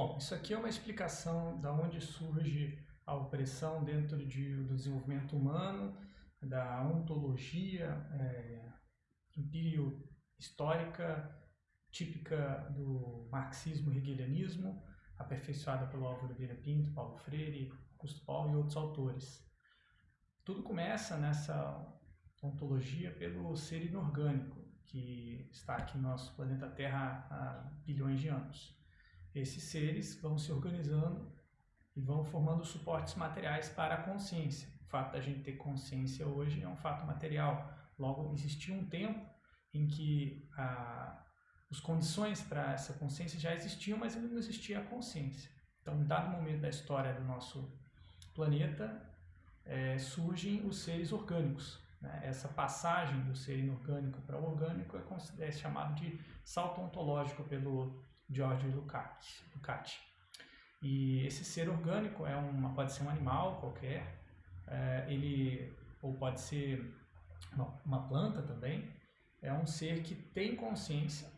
Bom, isso aqui é uma explicação da onde surge a opressão dentro de, do desenvolvimento humano, da ontologia é, histórica típica do marxismo e hegelianismo, aperfeiçoada pelo Álvaro Vieira Pinto, Paulo Freire, Augusto Paulo e outros autores. Tudo começa nessa ontologia pelo ser inorgânico, que está aqui no nosso planeta Terra há bilhões de anos. Esses seres vão se organizando e vão formando suportes materiais para a consciência. O fato da gente ter consciência hoje é um fato material. Logo, existiu um tempo em que a, as condições para essa consciência já existiam, mas ainda não existia a consciência. Então, em dado momento da história do nosso planeta, é, surgem os seres orgânicos. Né? Essa passagem do ser inorgânico para o orgânico é, é chamado de salto ontológico pelo George Lukács. Lukács. E esse ser orgânico é uma, pode ser um animal qualquer, é, ele ou pode ser uma, uma planta também. É um ser que tem consciência,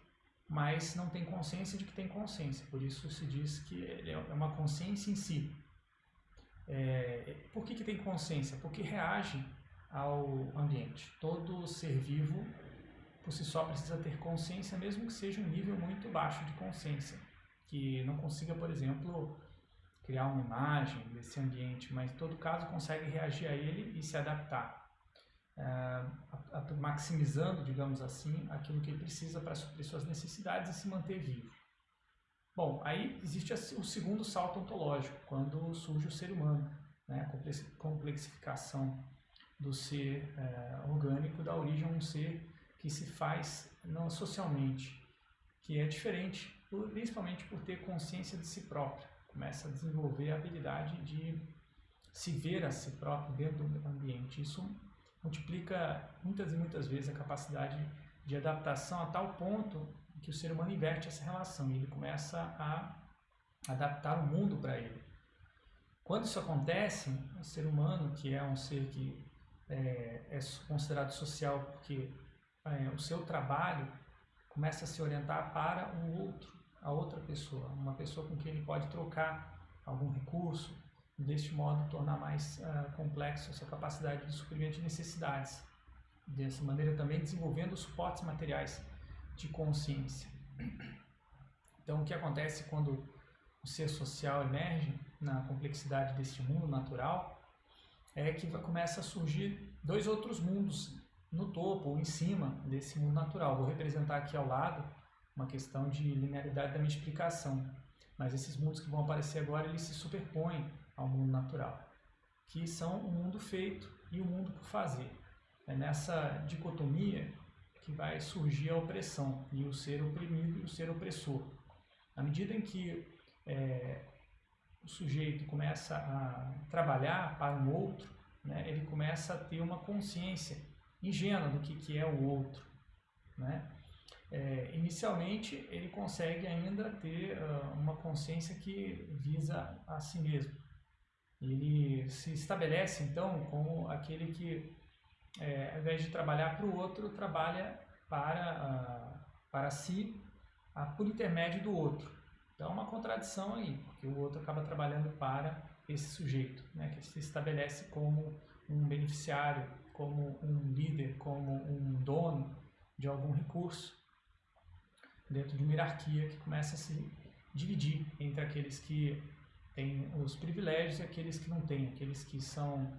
mas não tem consciência de que tem consciência. Por isso se diz que ele é uma consciência em si. É, por que, que tem consciência? Porque reage ao ambiente. Todo ser vivo, si só, precisa ter consciência, mesmo que seja um nível muito baixo de consciência. Que não consiga, por exemplo, criar uma imagem desse ambiente, mas em todo caso consegue reagir a ele e se adaptar. É, maximizando, digamos assim, aquilo que ele precisa para suprir suas necessidades e se manter vivo. Bom, aí existe o segundo salto ontológico, quando surge o ser humano, né? a complexificação do ser é, orgânico dá origem a um ser que se faz não socialmente, que é diferente, principalmente por ter consciência de si próprio. Começa a desenvolver a habilidade de se ver a si próprio dentro do ambiente. Isso multiplica muitas e muitas vezes a capacidade de adaptação a tal ponto que o ser humano inverte essa relação e ele começa a adaptar o mundo para ele. Quando isso acontece, o ser humano, que é um ser que é, é considerado social porque é, o seu trabalho começa a se orientar para um outro, a outra pessoa, uma pessoa com quem ele pode trocar algum recurso, deste modo tornar mais uh, complexo a sua capacidade de suprimento de necessidades. Dessa maneira também desenvolvendo suportes materiais de consciência. Então, o que acontece quando o ser social emerge na complexidade deste mundo natural é que começa a surgir dois outros mundos no topo ou em cima desse mundo natural. Vou representar aqui ao lado uma questão de linearidade da minha explicação. Mas esses mundos que vão aparecer agora, eles se superpõem ao mundo natural, que são o mundo feito e o mundo por fazer. É nessa dicotomia que vai surgir a opressão e o ser oprimido e o ser opressor. À medida em que é, o sujeito começa a trabalhar para um outro, né, ele começa a ter uma consciência ingênua do que, que é o outro. Né? É, inicialmente, ele consegue ainda ter uh, uma consciência que visa a si mesmo. Ele se estabelece, então, como aquele que é, ao invés de trabalhar para o outro, trabalha para, uh, para si uh, por intermédio do outro. Então é uma contradição aí, porque o outro acaba trabalhando para esse sujeito, né, que se estabelece como um beneficiário, como um líder, como um dono de algum recurso, dentro de uma hierarquia que começa a se dividir entre aqueles que têm os privilégios e aqueles que não têm, aqueles que são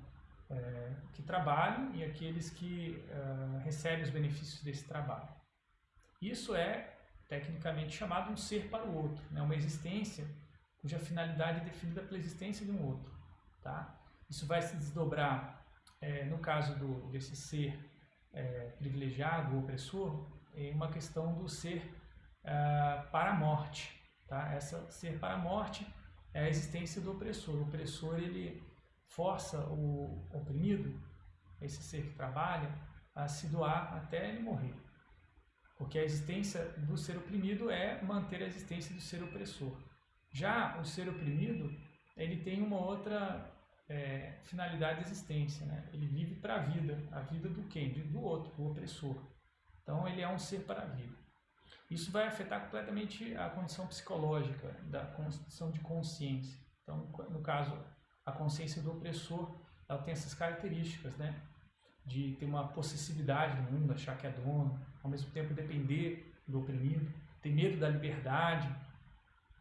é, que trabalham e aqueles que é, recebem os benefícios desse trabalho. Isso é tecnicamente chamado um ser para o outro, né? uma existência cuja finalidade é definida pela existência de um outro. Tá? Isso vai se desdobrar, é, no caso do, desse ser é, privilegiado, opressor, em uma questão do ser é, para a morte. Tá? Essa ser para a morte é a existência do opressor. O opressor ele força o oprimido, esse ser que trabalha, a se doar até ele morrer. Porque a existência do ser oprimido é manter a existência do ser opressor. Já o ser oprimido, ele tem uma outra é, finalidade de existência. Né? Ele vive para a vida. A vida do quem? Do outro, do opressor. Então ele é um ser para a vida. Isso vai afetar completamente a condição psicológica, da condição de consciência. Então, no caso, a consciência do opressor, ela tem essas características, né? De ter uma possessividade do mundo, achar que é dono, ao mesmo tempo depender do oprimido, ter medo da liberdade,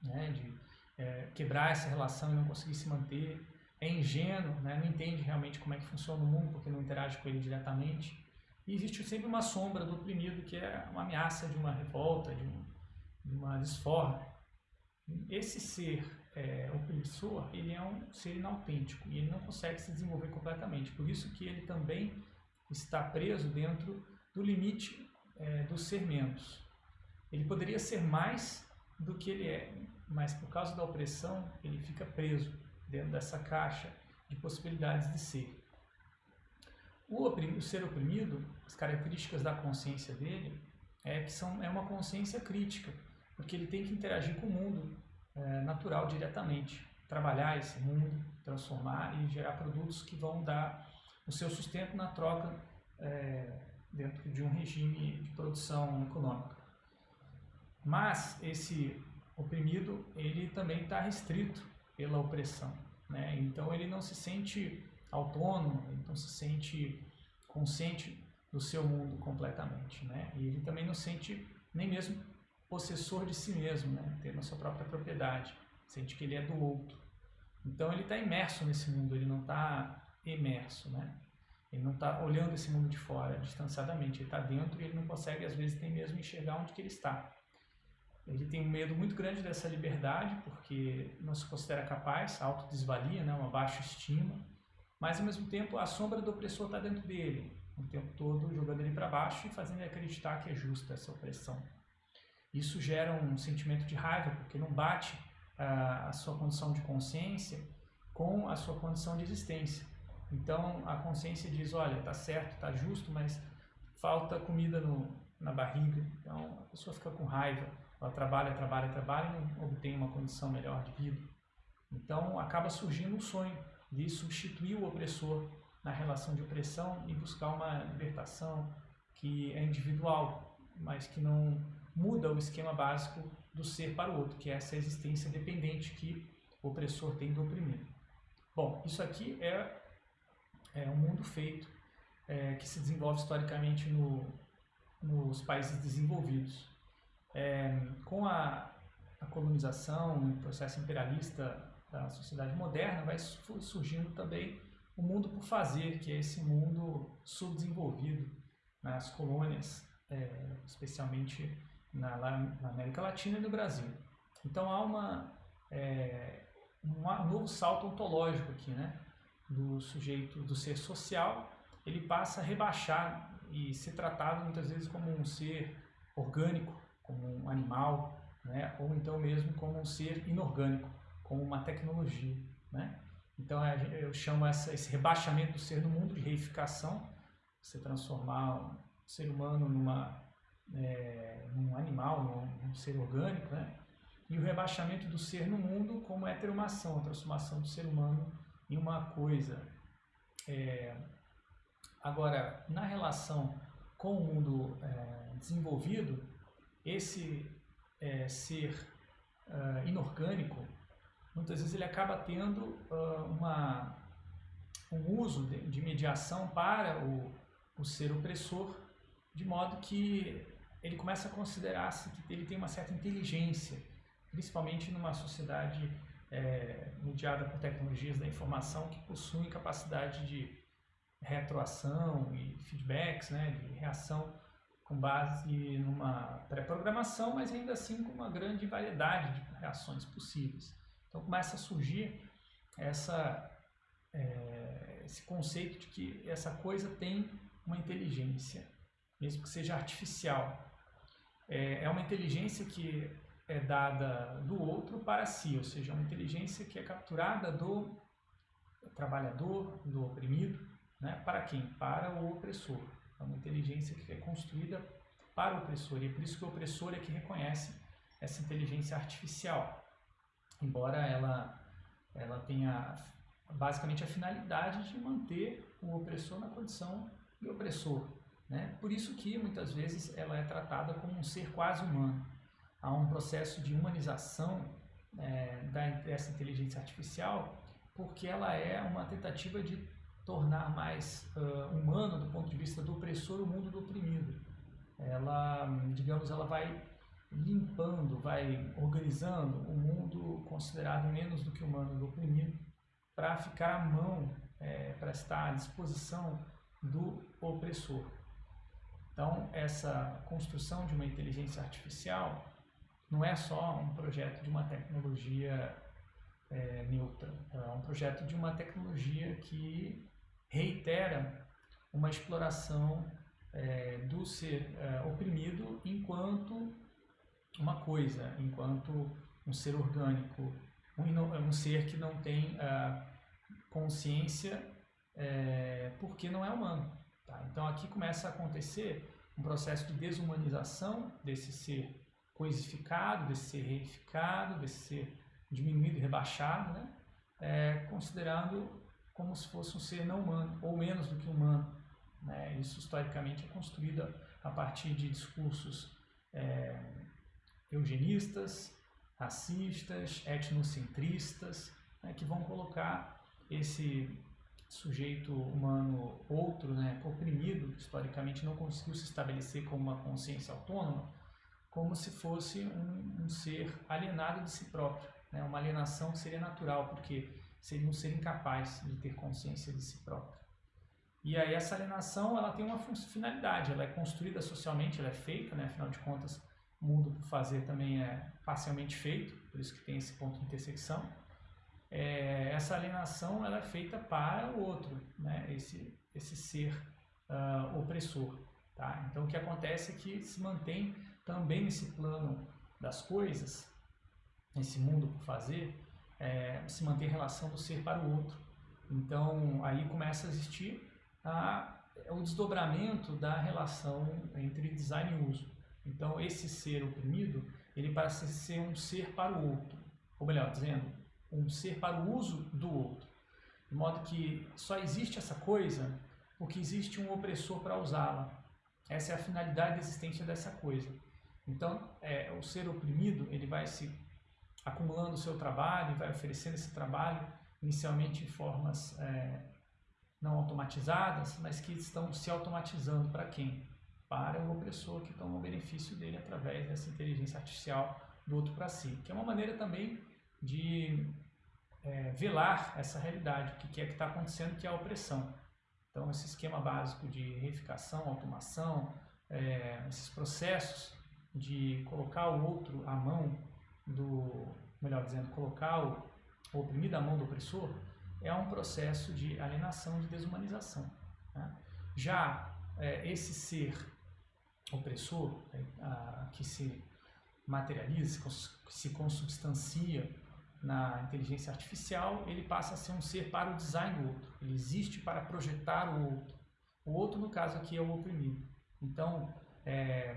né? De é, quebrar essa relação e não conseguir se manter, é ingênuo, né? não entende realmente como é que funciona o mundo porque não interage com ele diretamente. E existe sempre uma sombra do oprimido que é uma ameaça de uma revolta, de, um, de uma desforra. Esse ser é, opressor, ele é um ser inautêntico e ele não consegue se desenvolver completamente. Por isso que ele também está preso dentro do limite é, do ser menos. Ele poderia ser mais do que ele é, mas por causa da opressão, ele fica preso dentro dessa caixa de possibilidades de ser. O, oprimido, o ser oprimido, as características da consciência dele é que são, é uma consciência crítica, porque ele tem que interagir com o mundo é, natural diretamente, trabalhar esse mundo, transformar e gerar produtos que vão dar o seu sustento na troca é, dentro de um regime de produção econômica. Mas esse oprimido, ele também está restrito pela opressão. Né? Então ele não se sente autônomo, ele não se sente consciente do seu mundo completamente. Né? E ele também não se sente nem mesmo possessor de si mesmo, né? tendo a sua própria propriedade, sente que ele é do outro. Então ele está imerso nesse mundo, ele não está imerso, né? Ele não está olhando esse mundo de fora, distanciadamente, ele está dentro e ele não consegue, às vezes, nem mesmo enxergar onde que ele está. Ele tem um medo muito grande dessa liberdade, porque não se considera capaz, autodesvalia, né, uma baixa estima, mas ao mesmo tempo a sombra do opressor está dentro dele, o tempo todo jogando ele para baixo e fazendo ele acreditar que é justa essa opressão. Isso gera um sentimento de raiva, porque não bate a, a sua condição de consciência com a sua condição de existência. Então a consciência diz, olha, tá certo, tá justo, mas falta comida no, na barriga. Então a pessoa fica com raiva, ela trabalha, trabalha, trabalha e não obtém uma condição melhor de vida. Então acaba surgindo um sonho de substituir o opressor na relação de opressão e buscar uma libertação que é individual, mas que não muda o esquema básico do ser para o outro, que é essa existência dependente que o opressor tem do oprimido. Bom, isso aqui é, é um mundo feito é, que se desenvolve historicamente no, nos países desenvolvidos. É, com a, a colonização, o processo imperialista da sociedade moderna, vai surgindo também o mundo por fazer, que é esse mundo subdesenvolvido nas colônias, é, especialmente na, na, América Latina e no Brasil. Então há uma, é, um novo salto ontológico aqui, né? do sujeito, do ser social, ele passa a rebaixar e ser tratado muitas vezes como um ser orgânico, animal, né? ou então mesmo como um ser inorgânico, como uma tecnologia. Né? Então eu chamo essa, esse rebaixamento do ser no mundo de reificação, você transformar o ser humano numa, é, num animal, num, num, ser orgânico, né? e o rebaixamento do ser no mundo como heteromação, a transformação do ser humano em uma coisa. É, agora, na relação com o mundo é, desenvolvido, esse é, ser uh, inorgânico, muitas vezes ele acaba tendo uh, uma, um uso de, de, mediação para o, o ser opressor, de modo que ele começa a considerar-se que ele tem uma certa inteligência, principalmente numa sociedade é, mediada por tecnologias da informação que possuem capacidade de retroação e feedbacks, né, de reação com base numa pré-programação, mas ainda assim com uma grande variedade de reações possíveis. Então começa a surgir essa, é, esse conceito de que essa coisa tem uma inteligência, mesmo que seja artificial. É, é uma inteligência que é dada do outro para si, ou seja, uma inteligência que é capturada do trabalhador, do oprimido, né? para quem? Para o opressor. É uma inteligência que é construída para o opressor, e é por isso que o opressor é que reconhece essa inteligência artificial, embora ela, ela tenha basicamente a finalidade de manter o opressor na condição de opressor. Né? Por isso que muitas vezes ela é tratada como um ser quase humano. Há um processo de humanização é, dessa inteligência artificial porque ela é uma tentativa de tornar mais uh, humano do ponto de vista do opressor o mundo do oprimido. Ela, digamos, ela vai limpando, vai organizando o mundo considerado menos do que humano do oprimido para ficar à mão, é, para estar à disposição do opressor. Então, essa construção de uma inteligência artificial não é só um projeto de uma tecnologia é, neutra, é um projeto de uma tecnologia que reitera uma exploração é, do ser é, oprimido enquanto uma coisa, enquanto um ser orgânico, um, um ser que não tem uh, consciência é, porque não é humano. Tá? Então aqui começa a acontecer um processo de desumanização desse ser coisificado, desse ser reificado, desse ser diminuído rebaixado, né? É, considerando como se fosse um ser não humano, ou menos do que humano. Né? Isso historicamente é construído a partir de discursos é, eugenistas, racistas, etnocentristas, né, que vão colocar esse sujeito humano outro, né, oprimido, que historicamente não conseguiu se estabelecer como uma consciência autônoma, como se fosse um, um ser alienado de si próprio. Né, uma alienação seria natural, porque seria um ser incapaz de ter consciência de si próprio. E aí essa alienação ela tem uma finalidade, ela é construída socialmente, ela é feita, né, afinal de contas, o mundo por fazer também é parcialmente feito, por isso que tem esse ponto de intersecção. É, essa alienação ela é feita para o outro, né? esse, esse ser uh, opressor. Tá? Então o que acontece é que se mantém também nesse plano das coisas, nesse mundo por fazer, é, se mantém a relação do ser para o outro. Então aí começa a existir a, o desdobramento da relação entre design e uso. Então, esse ser oprimido, ele parece ser um ser para o outro, ou melhor dizendo, um ser para o uso do outro. De modo que só existe essa coisa porque existe um opressor para usá-la. Essa é a finalidade da existência dessa coisa. Então, é, o ser oprimido, ele vai se acumulando o seu trabalho, vai oferecendo esse trabalho, inicialmente em formas é, não automatizadas, mas que estão se automatizando para quem? para o opressor que toma o benefício dele através dessa inteligência artificial do outro para si, que é uma maneira também de é, velar essa realidade, o que é que está acontecendo, que é a opressão. Então, esse esquema básico de reificação, automação, é, esses processos de colocar o outro à mão do, melhor dizendo, colocar o, oprimido à mão do opressor, é um processo de alienação, de desumanização. Né? Já é, esse ser opressor, né, a, que se materializa, se consubstancia na inteligência artificial, ele passa a ser um ser para o design do outro. Ele existe para projetar o outro. O outro, no caso aqui, é o oprimido. Então, é,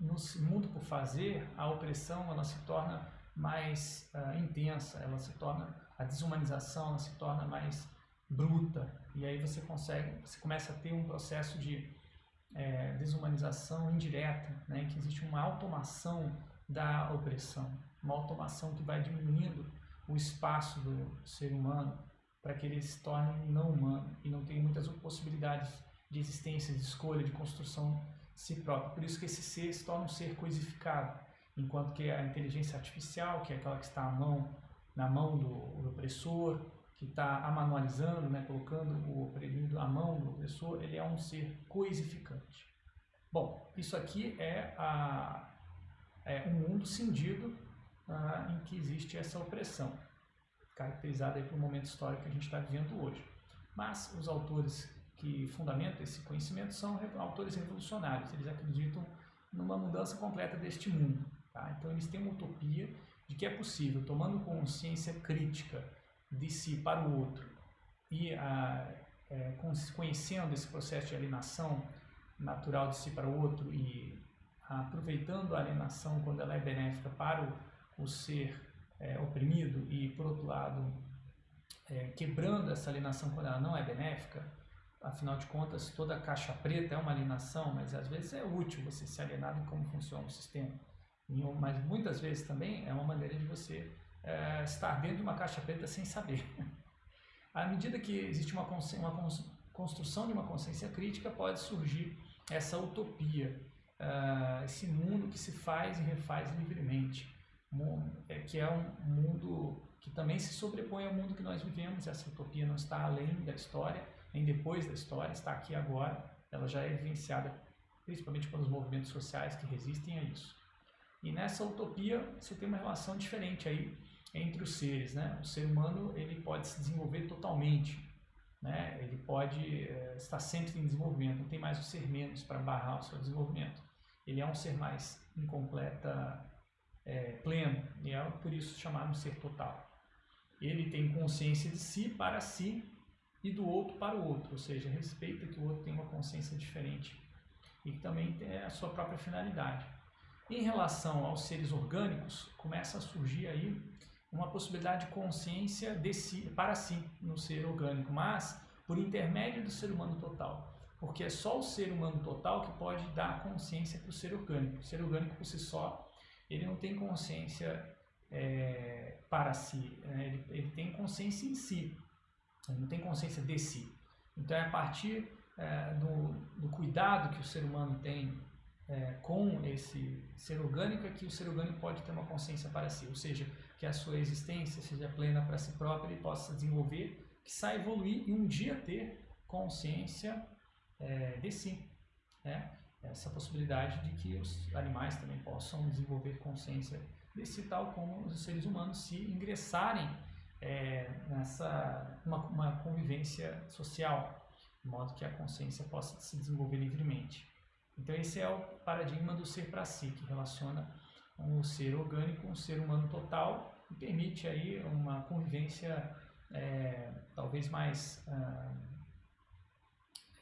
no mundo por fazer, a opressão ela se torna mais uh, intensa, ela se torna a desumanização, ela se torna mais bruta. E aí você consegue, você começa a ter um processo de é, desumanização indireta, né, que existe uma automação da opressão, uma automação que vai diminuindo o espaço do ser humano para que ele se torne não humano e não tenha muitas possibilidades de existência, de escolha, de construção si próprio. Por isso que esse ser se torna um ser coisificado, enquanto que a inteligência artificial, que é aquela que está à mão, na mão do, do opressor, que está amanualizando, né, colocando o oprimido à mão do opressor, ele é um ser coisificante. Bom, isso aqui é, a, é um mundo cindido ah, em que existe essa opressão, caracterizada aí um momento histórico que a gente está vivendo hoje. Mas os autores que fundamentam esse conhecimento são autores revolucionários, eles acreditam numa mudança completa deste mundo. Tá? Então eles têm uma utopia de que é possível, tomando consciência crítica de si para o outro e a, é, conhecendo esse processo de alienação natural de si para o outro e aproveitando a alienação quando ela é benéfica para o, o ser é, oprimido e, por outro lado, é, quebrando essa alienação quando ela não é benéfica, afinal de contas, toda caixa preta é uma alienação, mas às vezes é útil você se alienar em como funciona o sistema. Mas muitas vezes também é uma maneira de você é, estar dentro de uma caixa preta sem saber. À medida que existe uma, uma construção de uma consciência crítica, pode surgir essa utopia, uh, esse mundo que se faz e refaz livremente, é, que é um mundo que também se sobrepõe ao mundo que nós vivemos. Essa utopia não está além da história, nem depois da história, está aqui agora. Ela já é vivenciada principalmente pelos movimentos sociais que resistem a isso. E nessa utopia você tem uma relação diferente aí entre os seres, né? O ser humano ele pode se desenvolver totalmente, né? Ele pode é, estar sempre em desenvolvimento, não tem mais o ser menos para barrar o seu desenvolvimento. Ele é um ser mais incompleta, é, pleno, e é por isso chamado ser total. Ele tem consciência de si para si e do outro para o outro, ou seja, respeita que o outro tem uma consciência diferente e que também tem a sua própria finalidade. Em relação aos seres orgânicos, começa a surgir aí uma possibilidade de consciência de si, para si no ser orgânico, mas por intermédio do ser humano total. Porque é só o ser humano total que pode dar consciência para o ser orgânico. O ser orgânico por si só, ele não tem consciência é, para si, né? ele, ele, tem consciência em si, ele não tem consciência de si. Então é a partir é, do, do cuidado que o ser humano tem é, com esse ser orgânico é que o ser orgânico pode ter uma consciência para si, ou seja, que a sua existência seja plena para si próprio e possa desenvolver, que saia evoluir e um dia ter consciência é, de si. Né? Essa possibilidade de que os animais também possam desenvolver consciência de si, tal como os seres humanos se ingressarem é, nessa uma, uma convivência social, de modo que a consciência possa se desenvolver livremente. Então esse é o paradigma do ser para si, que relaciona um ser orgânico, um ser humano total e permite aí uma convivência é, talvez mais ah,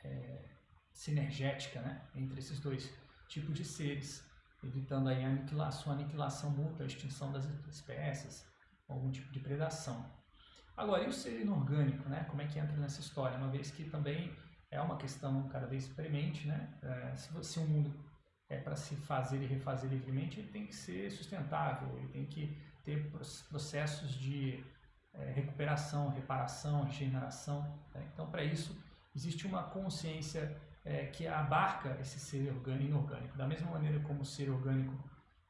é, sinergética né, entre esses dois tipos de seres, evitando aí a aniquilação, a aniquilação mútua, a extinção das espécies, algum tipo de predação. Agora, e o ser inorgânico, né? Como é que entra nessa história? Uma vez que também é uma questão cada vez premente, né? É, se, se um mundo é para se fazer e refazer livremente, ele tem que ser sustentável, ele tem que ter processos de é, recuperação, reparação, regeneração. Né? Então, para isso, existe uma consciência é, que abarca esse ser orgânico e inorgânico. Da mesma maneira como o ser orgânico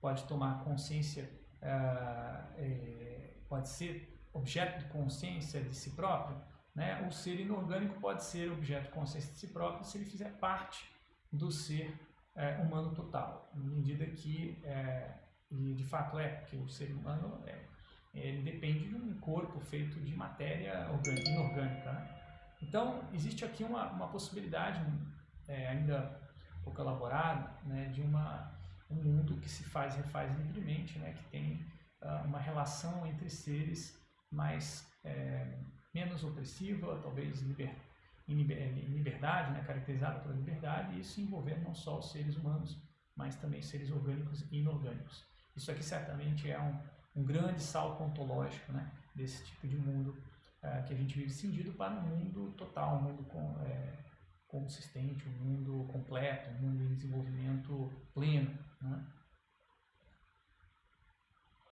pode tomar consciência, é pode ser objeto de consciência de si próprio, né? o ser inorgânico pode ser objeto de consciência de si próprio se ele fizer parte do ser é, humano total, à medida que, é, e de fato é, porque o ser humano é, ele depende de um corpo feito de matéria orgânica, inorgânica. Né? Então, existe aqui uma, uma possibilidade, é, ainda pouco elaborada, né, de uma, um mundo que se faz e refaz livremente, né, que tem uma relação entre seres mais é, menos opressiva, talvez liber, em liberdade, né, caracterizada pela liberdade, e isso envolvendo não só os seres humanos, mas também seres orgânicos e inorgânicos. Isso aqui certamente é um, um grande salto ontológico né, desse tipo de mundo é, que a gente vive cindido para um mundo total, um mundo com, é, consistente, um mundo completo, um mundo em desenvolvimento pleno. Né?